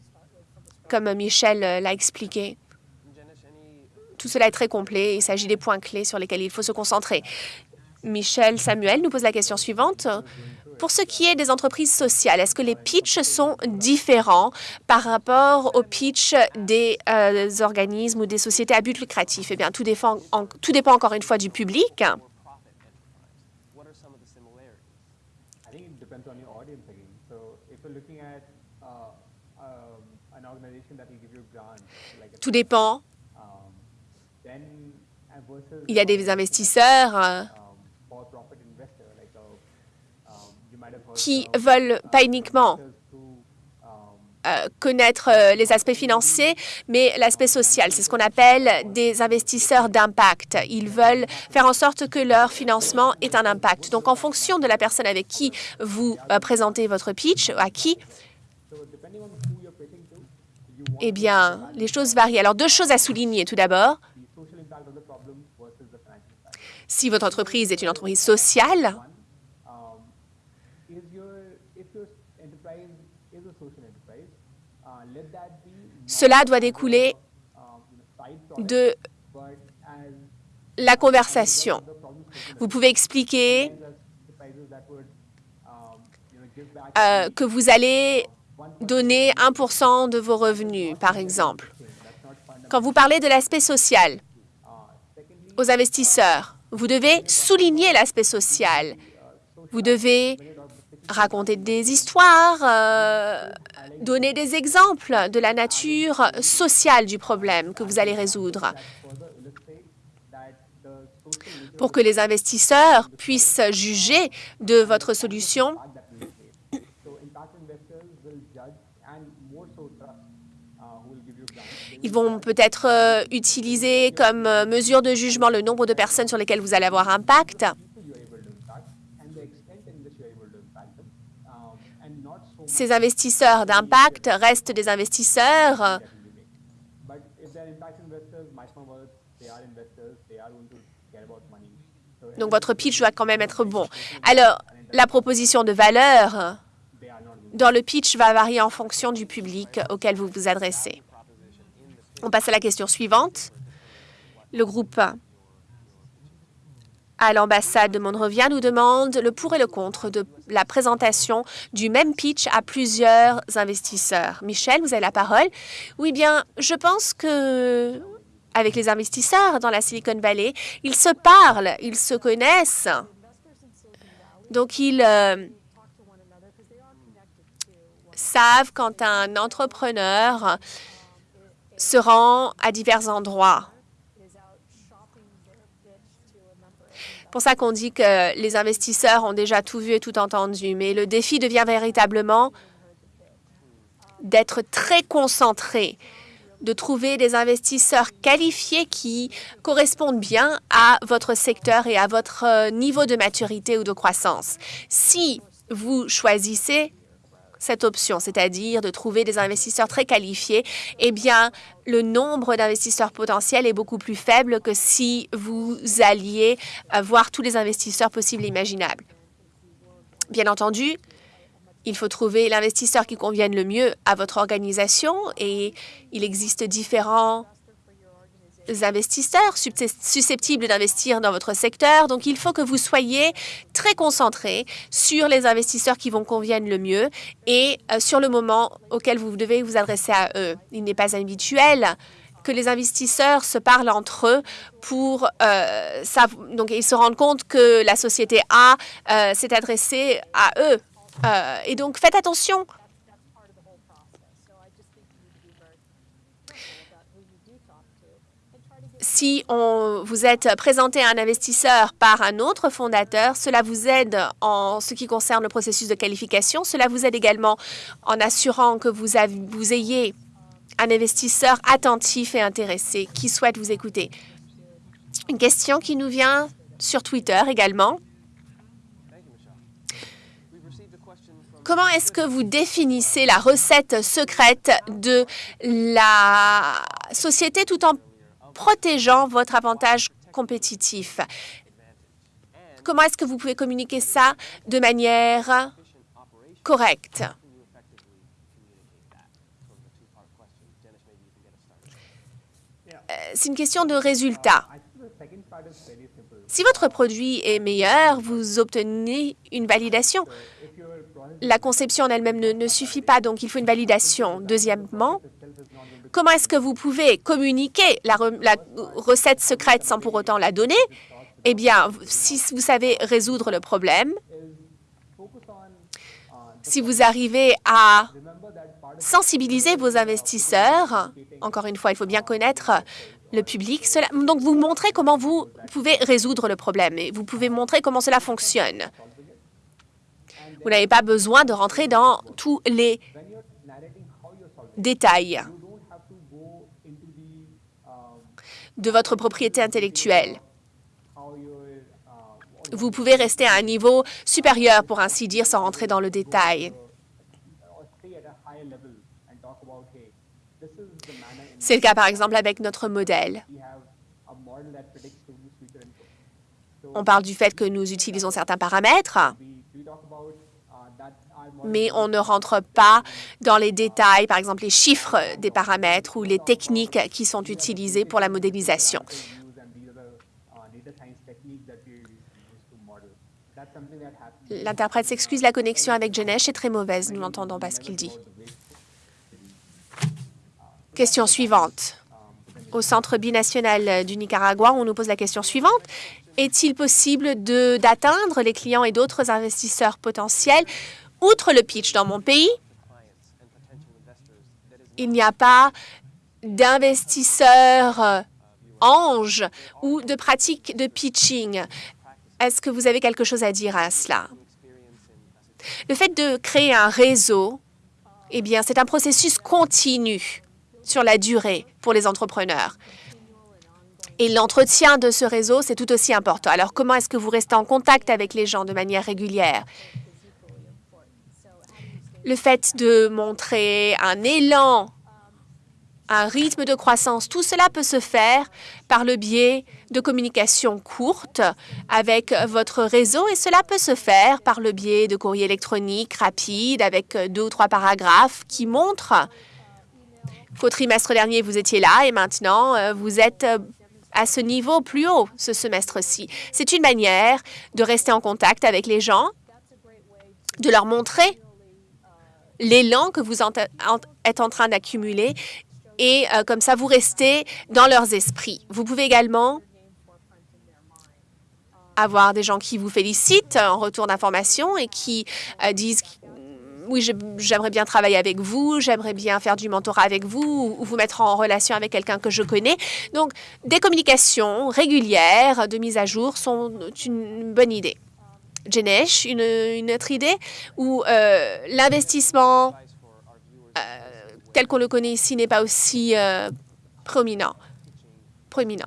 comme Michel euh, l'a expliqué. Tout cela est très complet. Il s'agit des points clés sur lesquels il faut se concentrer. Michel Samuel nous pose la question suivante. Pour ce qui est des entreprises sociales, est-ce que les pitchs sont différents par rapport aux pitchs des euh, organismes ou des sociétés à but lucratif? Eh bien, tout dépend, en, tout dépend encore une fois du public. Tout dépend. Il y a des investisseurs euh, qui veulent pas uniquement euh, connaître euh, les aspects financiers, mais l'aspect social. C'est ce qu'on appelle des investisseurs d'impact. Ils veulent faire en sorte que leur financement ait un impact. Donc, en fonction de la personne avec qui vous présentez votre pitch, à qui, eh bien, les choses varient. Alors, deux choses à souligner. Tout d'abord, si votre entreprise est une entreprise sociale, Cela doit découler de la conversation. Vous pouvez expliquer euh, que vous allez donner 1% de vos revenus, par exemple. Quand vous parlez de l'aspect social aux investisseurs, vous devez souligner l'aspect social. Vous devez raconter des histoires, euh, donner des exemples de la nature sociale du problème que vous allez résoudre. pour que les investisseurs puissent juger de votre solution. Ils vont peut-être euh, utiliser comme euh, mesure de jugement le nombre de personnes sur lesquelles vous allez avoir impact. Ces investisseurs d'impact restent des investisseurs Donc, votre pitch doit quand même être bon. Alors, la proposition de valeur dans le pitch va varier en fonction du public auquel vous vous adressez. On passe à la question suivante. Le groupe à l'ambassade de Monrovia nous demande le pour et le contre de la présentation du même pitch à plusieurs investisseurs. Michel, vous avez la parole. Oui, bien, je pense que avec les investisseurs dans la Silicon Valley. Ils se parlent, ils se connaissent. Donc, ils euh, savent quand un entrepreneur se rend à divers endroits. pour ça qu'on dit que les investisseurs ont déjà tout vu et tout entendu. Mais le défi devient véritablement d'être très concentré de trouver des investisseurs qualifiés qui correspondent bien à votre secteur et à votre euh, niveau de maturité ou de croissance. Si vous choisissez cette option, c'est-à-dire de trouver des investisseurs très qualifiés, eh bien, le nombre d'investisseurs potentiels est beaucoup plus faible que si vous alliez euh, voir tous les investisseurs possibles et imaginables. Bien entendu, il faut trouver l'investisseur qui convienne le mieux à votre organisation et il existe différents investisseurs susceptibles d'investir dans votre secteur. Donc, il faut que vous soyez très concentré sur les investisseurs qui vont conviennent le mieux et euh, sur le moment auquel vous devez vous adresser à eux. Il n'est pas habituel que les investisseurs se parlent entre eux pour euh, donc ils se rendent compte que la société A euh, s'est adressée à eux euh, et donc, faites attention. Si on, vous êtes présenté à un investisseur par un autre fondateur, cela vous aide en ce qui concerne le processus de qualification. Cela vous aide également en assurant que vous, avez, vous ayez un investisseur attentif et intéressé qui souhaite vous écouter. Une question qui nous vient sur Twitter également. Comment est-ce que vous définissez la recette secrète de la société tout en protégeant votre avantage compétitif? Comment est-ce que vous pouvez communiquer ça de manière correcte? Euh, c'est une question de résultat. Si votre produit est meilleur, vous obtenez une validation la conception en elle-même ne, suffit pas, donc il faut une validation. Deuxièmement, comment est-ce que vous pouvez communiquer la, recette secrète sans pour autant la donner? Eh bien, si vous savez résoudre le problème, si vous arrivez à sensibiliser vos investisseurs, encore une fois, il faut bien connaître le public. donc, vous montrez comment vous pouvez résoudre le problème et vous pouvez montrer comment cela fonctionne. Vous n'avez pas besoin de rentrer dans tous les détails de votre propriété intellectuelle. Vous pouvez rester à un niveau supérieur, pour ainsi dire, sans rentrer dans le détail. C'est le cas, par exemple, avec notre modèle. On parle du fait que nous utilisons certains paramètres mais on ne rentre pas dans les détails, par exemple les chiffres des paramètres ou les techniques qui sont utilisées pour la modélisation. L'interprète s'excuse, la connexion avec Genesh est très mauvaise, nous n'entendons pas ce qu'il dit. Question suivante. Au Centre binational du Nicaragua, on nous pose la question suivante. Est-il possible d'atteindre les clients et d'autres investisseurs potentiels Outre le pitch dans mon pays, il n'y a pas d'investisseurs euh, ange ou de pratique de pitching. Est-ce que vous avez quelque chose à dire à cela? Le fait de créer un réseau, eh bien, c'est un processus continu sur la durée pour les entrepreneurs. Et l'entretien de ce réseau, c'est tout aussi important. Alors, comment est-ce que vous restez en contact avec les gens de manière régulière? Le fait de montrer un élan, un rythme de croissance, tout cela peut se faire par le biais de communication courte avec votre réseau et cela peut se faire par le biais de courriers électroniques rapides avec deux ou trois paragraphes qui montrent qu'au trimestre dernier, vous étiez là et maintenant, euh, vous êtes à ce niveau plus haut ce semestre-ci. C'est une manière de rester en contact avec les gens, de leur montrer l'élan que vous êtes en train d'accumuler et euh, comme ça, vous restez dans leurs esprits. Vous pouvez également avoir des gens qui vous félicitent en retour d'informations et qui euh, disent oui, j'aimerais bien travailler avec vous, j'aimerais bien faire du mentorat avec vous ou vous mettre en relation avec quelqu'un que je connais. Donc, des communications régulières de mise à jour sont une bonne idée. Jenesh, une, autre idée où euh, l'investissement euh, tel qu'on le connaît ici n'est pas aussi prominent. prominent.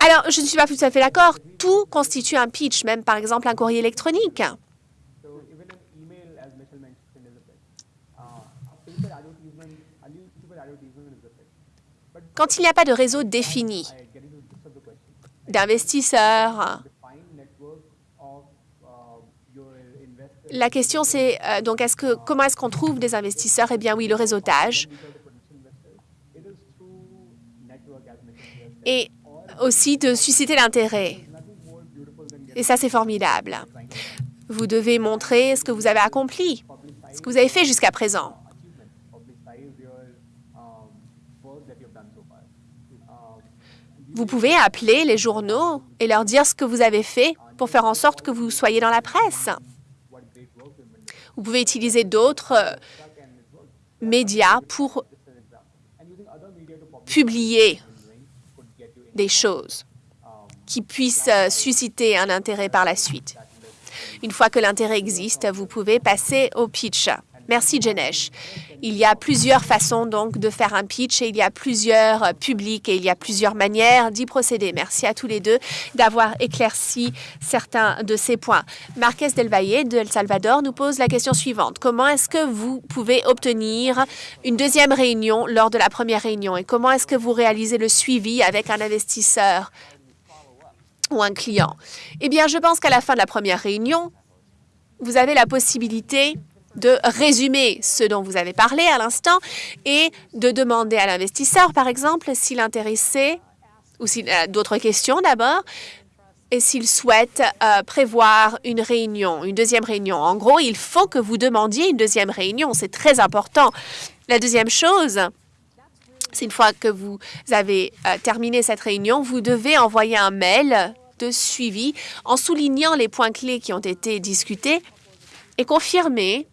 Alors, je ne suis pas tout à fait d'accord. Tout constitue un pitch, même par exemple un courrier électronique. Quand il n'y a pas de réseau défini d'investisseurs, la question c'est euh, donc comment est-ce qu'on trouve des investisseurs? Eh bien oui, le réseautage. Et aussi de susciter l'intérêt. Et ça, c'est formidable. Vous devez montrer ce que vous avez accompli, ce que vous avez fait jusqu'à présent. Vous pouvez appeler les journaux et leur dire ce que vous avez fait pour faire en sorte que vous soyez dans la presse. Vous pouvez utiliser d'autres euh, médias pour publier des choses qui puissent euh, susciter un intérêt par la suite. Une fois que l'intérêt existe, vous pouvez passer au pitch. Merci, Jenesh. Il y a plusieurs façons donc de faire un pitch et il y a plusieurs euh, publics et il y a plusieurs manières d'y procéder. Merci à tous les deux d'avoir éclairci certains de ces points. Marquez Del Valle de El Salvador nous pose la question suivante. Comment est-ce que vous pouvez obtenir une deuxième réunion lors de la première réunion et comment est-ce que vous réalisez le suivi avec un investisseur ou un client? Eh bien, je pense qu'à la fin de la première réunion, vous avez la possibilité de résumer ce dont vous avez parlé à l'instant et de demander à l'investisseur, par exemple, s'il intéressé ou s'il a d'autres questions d'abord, et s'il souhaite euh, prévoir une réunion, une deuxième réunion. En gros, il faut que vous demandiez une deuxième réunion. C'est très important. La deuxième chose, c'est une fois que vous avez euh, terminé cette réunion, vous devez envoyer un mail de suivi en soulignant les points clés qui ont été discutés et confirmer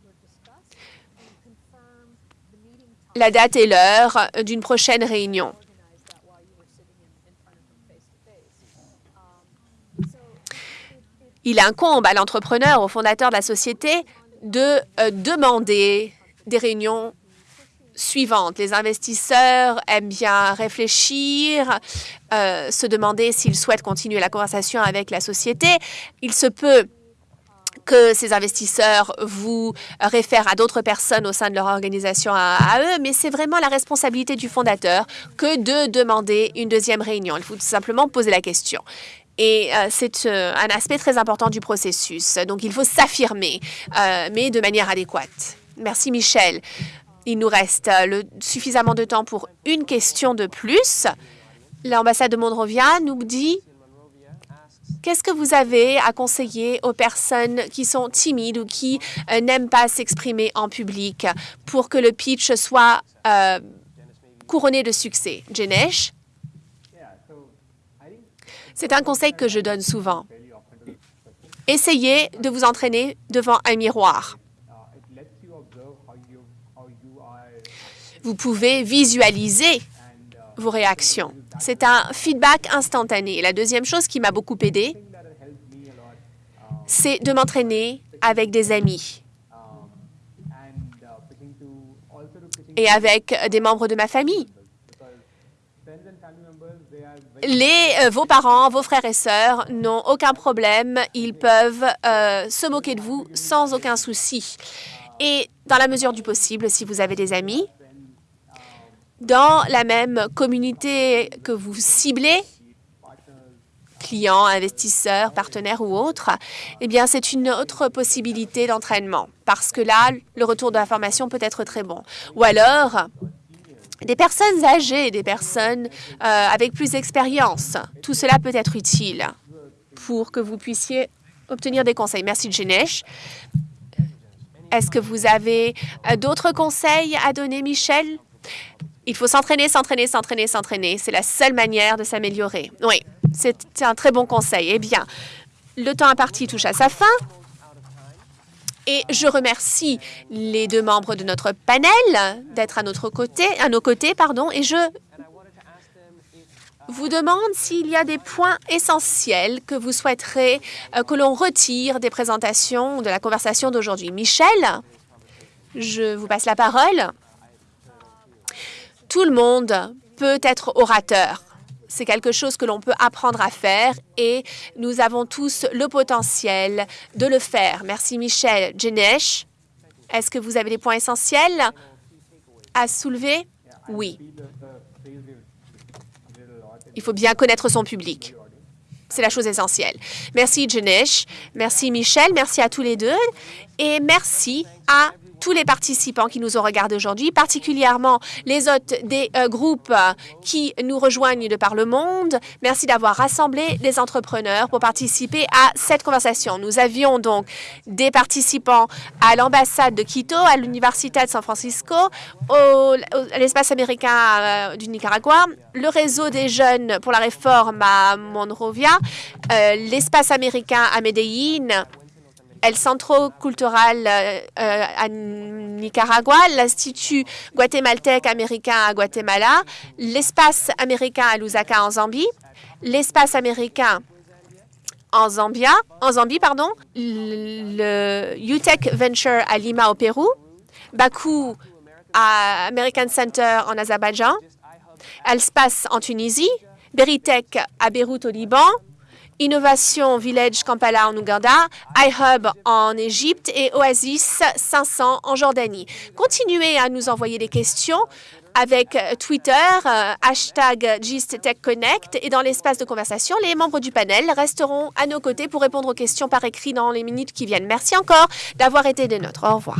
la date et l'heure d'une prochaine réunion. Il incombe à l'entrepreneur, au fondateur de la société, de euh, demander des réunions suivantes. Les investisseurs aiment bien réfléchir, euh, se demander s'ils souhaitent continuer la conversation avec la société. Il se peut que ces investisseurs vous réfèrent à d'autres personnes au sein de leur organisation à, eux, mais c'est vraiment la responsabilité du fondateur que de demander une deuxième réunion. Il faut tout simplement poser la question. Et euh, c'est euh, un aspect très important du processus. Donc, il faut s'affirmer, euh, mais de manière adéquate. Merci, Michel. Il nous reste suffisamment de temps pour une question de plus. L'ambassade de Monrovia nous dit Qu'est-ce que vous avez à conseiller aux personnes qui sont timides ou qui euh, n'aiment pas s'exprimer en public pour que le pitch soit euh, couronné de succès? Jenesh? C'est un conseil que je donne souvent. Essayez de vous entraîner devant un miroir. Vous pouvez visualiser vos réactions. C'est un feedback instantané. La deuxième chose qui m'a beaucoup aidé, c'est de m'entraîner avec des amis et avec des membres de ma famille. Les, euh, vos parents, vos frères et sœurs n'ont aucun problème. Ils peuvent euh, se moquer de vous sans aucun souci. Et dans la mesure du possible, si vous avez des amis, dans la même communauté que vous ciblez, clients, investisseurs, partenaires ou autres, eh bien, c'est une autre possibilité d'entraînement parce que là, le retour de l'information peut être très bon. Ou alors, des personnes âgées, des personnes euh, avec plus d'expérience. Tout cela peut être utile pour que vous puissiez obtenir des conseils. Merci, Jenesh. Est-ce que vous avez euh, d'autres conseils à donner, Michel? Il faut s'entraîner, s'entraîner, s'entraîner, s'entraîner. C'est la seule manière de s'améliorer. Oui, c'est un très bon conseil. Eh bien, le temps imparti touche à sa fin. Et je remercie les deux membres de notre panel d'être à à nos côtés, pardon, et je vous demande s'il y a des points essentiels que vous souhaiterez euh, que l'on retire des présentations de la conversation d'aujourd'hui. Michel, je vous passe la parole. Tout le monde peut être orateur. C'est quelque chose que l'on peut apprendre à faire et nous avons tous le potentiel de le faire. Merci Michel. Jenesh, est-ce que vous avez des points essentiels à soulever? Oui. Il faut bien connaître son public. C'est la chose essentielle. Merci, Janesh. Merci, Michel. Merci à tous les deux. Et merci à tous les participants qui nous ont regardés aujourd'hui, particulièrement les hôtes des euh, groupes qui nous rejoignent de par le monde. Merci d'avoir rassemblé les entrepreneurs pour participer à cette conversation. Nous avions donc des participants à l'ambassade de Quito, à l'Université de San Francisco, à l'espace américain euh, du Nicaragua, le réseau des jeunes pour la réforme à Monrovia, euh, l'espace américain à Medellín, El Centro Cultural euh, euh, à Nicaragua, l'Institut guatémaltèque américain à Guatemala, l'espace américain à Lusaka en Zambie, l'espace américain en Zambia, en Zambie, pardon, le UTEC Venture à Lima au Pérou, Bakou à American Center en Azerbaïdjan, Elspace en Tunisie, Beritech à Beyrouth au Liban, Innovation Village Kampala en Ouganda, iHub en Égypte et Oasis 500 en Jordanie. Continuez à nous envoyer des questions avec Twitter, euh, hashtag GistTechConnect et dans l'espace de conversation, les membres du panel resteront à nos côtés pour répondre aux questions par écrit dans les minutes qui viennent. Merci encore d'avoir été des nôtres. Au revoir.